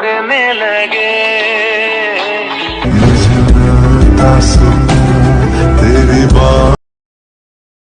उड़ने लगे।